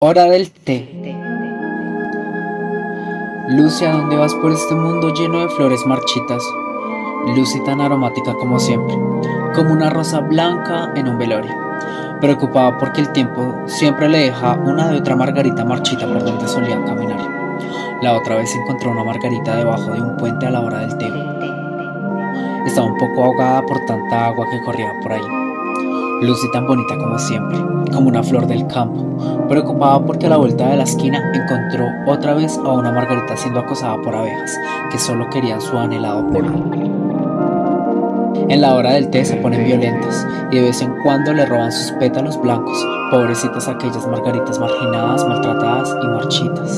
Hora del té. Lucy, ¿a dónde vas por este mundo lleno de flores marchitas? Lucy tan aromática como siempre, como una rosa blanca en un velorio, preocupada porque el tiempo siempre le deja una de otra margarita marchita por donde solía caminar. La otra vez encontró una margarita debajo de un puente a la hora del té. Estaba un poco ahogada por tanta agua que corría por ahí. Lucy tan bonita como siempre, como una flor del campo, preocupada porque a la vuelta de la esquina encontró otra vez a una margarita siendo acosada por abejas, que solo querían su anhelado polvo. En la hora del té se ponen violentas y de vez en cuando le roban sus pétalos blancos, pobrecitas aquellas margaritas marginadas, maltratadas y marchitas.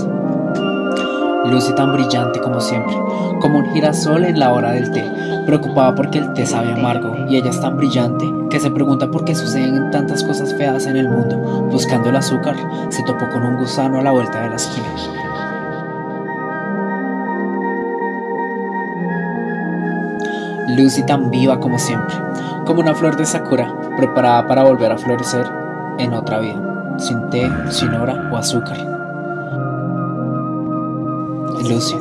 Lucy tan brillante como siempre, como un girasol en la hora del té, preocupada porque el té sabe amargo y ella es tan brillante que se pregunta por qué suceden tantas cosas feas en el mundo. Buscando el azúcar, se topó con un gusano a la vuelta de la esquina. Lucy tan viva como siempre, como una flor de sakura, preparada para volver a florecer en otra vida, sin té, sin hora o azúcar. Lucy,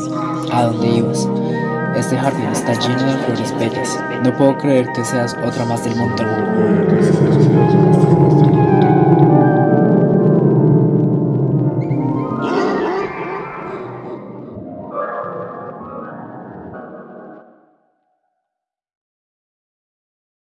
¿a dónde ibas? Este jardín está lleno de flores bellas. No puedo creer que seas otra más del montón.